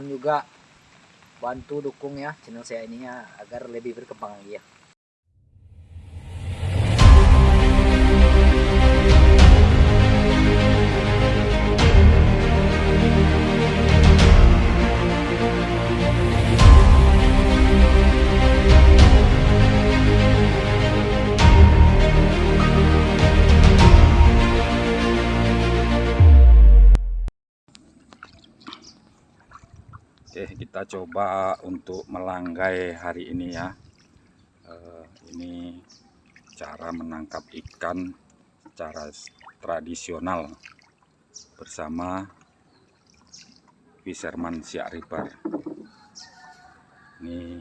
mohon juga bantu dukung ya channel saya ini ya agar lebih berkembang lagi ya kita coba untuk melanggai hari ini ya. Eh, ini cara menangkap ikan secara tradisional bersama Fisherman Siak Ribar. Ini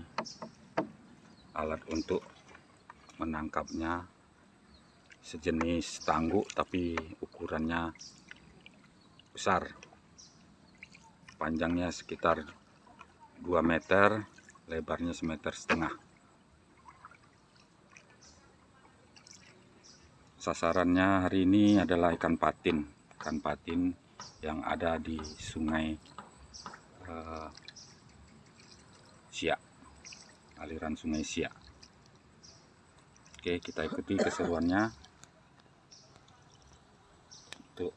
alat untuk menangkapnya sejenis tangguk tapi ukurannya besar panjangnya sekitar 2 meter lebarnya semeter setengah. Sasarannya hari ini adalah ikan patin ikan patin yang ada di sungai uh, Siak aliran sungai Siak. Oke kita ikuti keseruannya. Untuk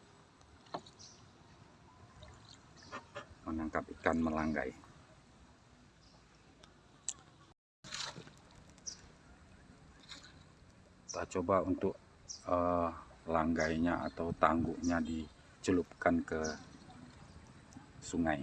menangkap ikan melanggai kita coba untuk uh, langgainya atau tangguknya dicelupkan ke sungai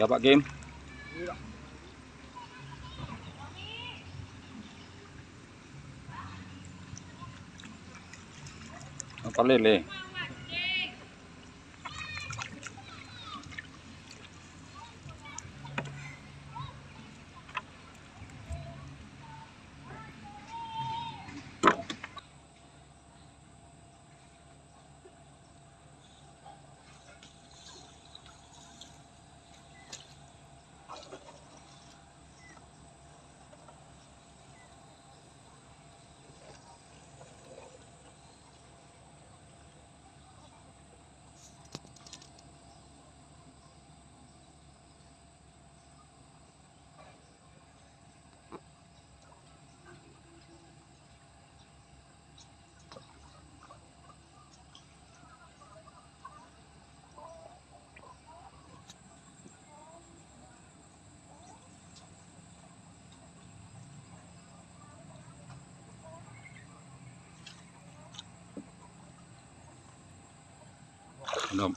Dạ bạn Kim. Nó có lê lê belum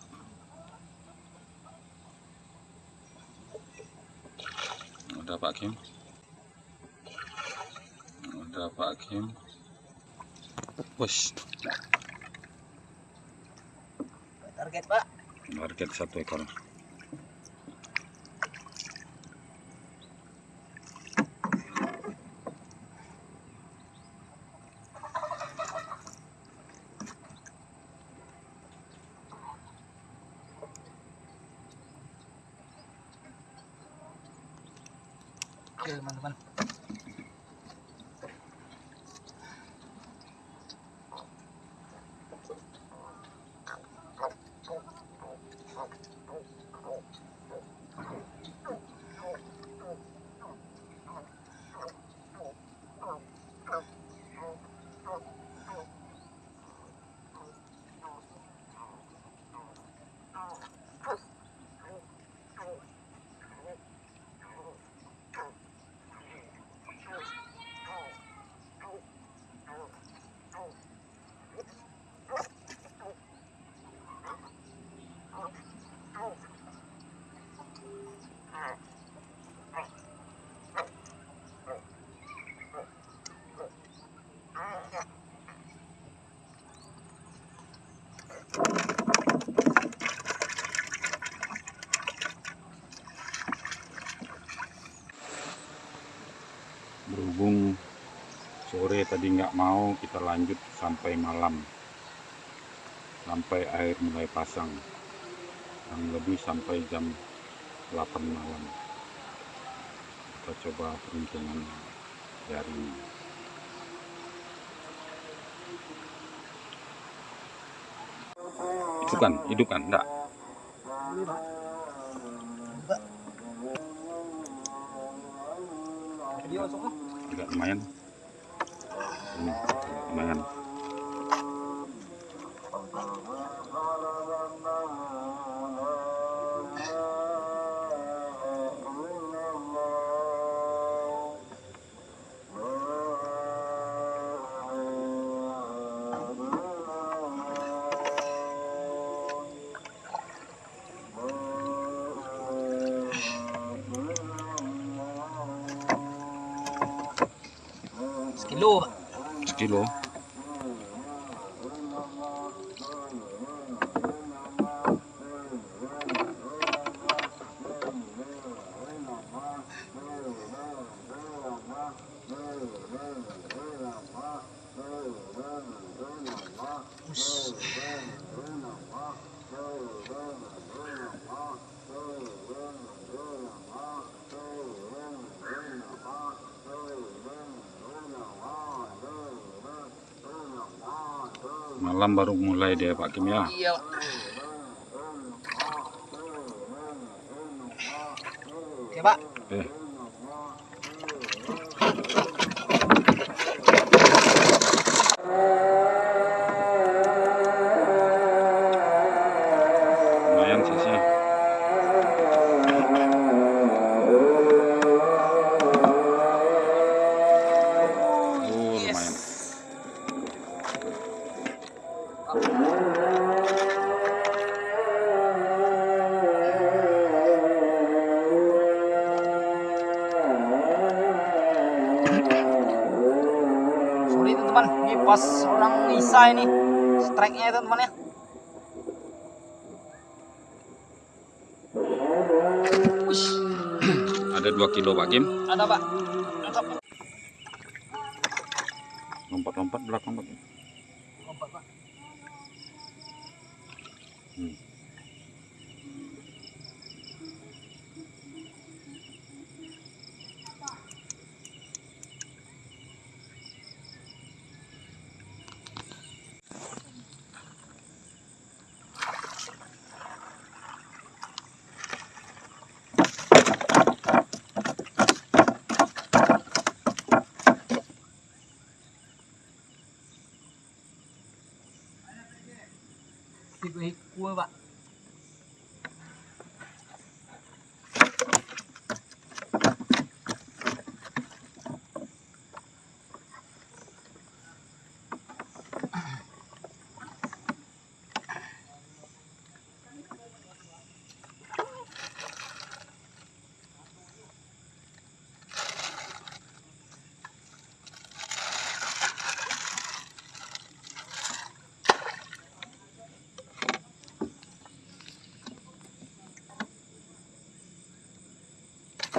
udah Pak Kim? Udah Pak Kim? Wush. target pak. Target satu ekor Dios, hermano. Bueno. Oke teman-teman tadi nggak mau kita lanjut sampai malam. Sampai air mulai pasang. Yang lebih sampai jam 8 malam. Kita coba peruntungan di hari ini itu kan hidup kan enggak enggak lumayan ini lumayan ছিল malam baru mulai dia Pak Kim ya Iya, Pak. Oke, Pak. eh Sorry teman-teman, ini pas orang Isa ini strike-nya ya teman-teman ya. Ada 2 kilo Pak Kim. ada Pak. Lompat-lompat belakang Pak. Lompat, Pak. Tipe kue Pak. Oke,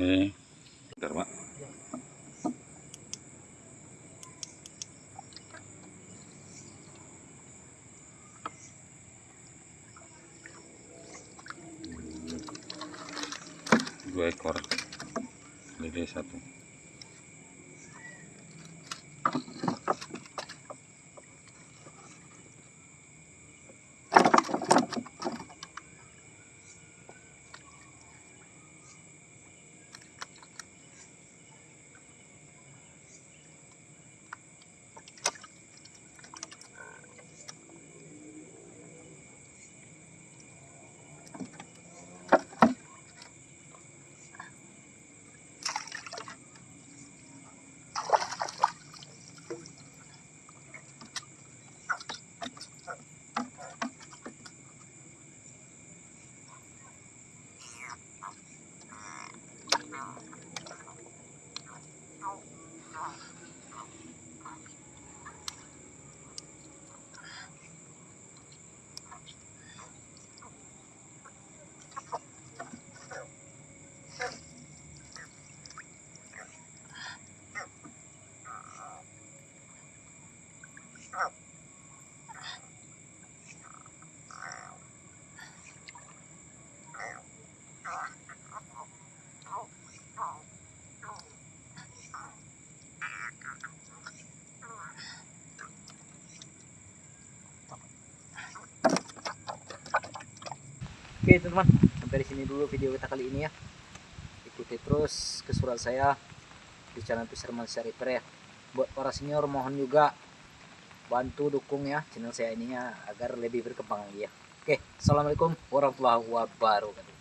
Pak. Oke teman, sampai di sini dulu video kita kali ini ya. Ikuti terus kesurat saya di channel Fisherman Reaper ya. Buat para senior mohon juga bantu dukung ya channel saya ini ya agar lebih berkembang lagi ya. Oke, assalamualaikum warahmatullahi wabarakatuh.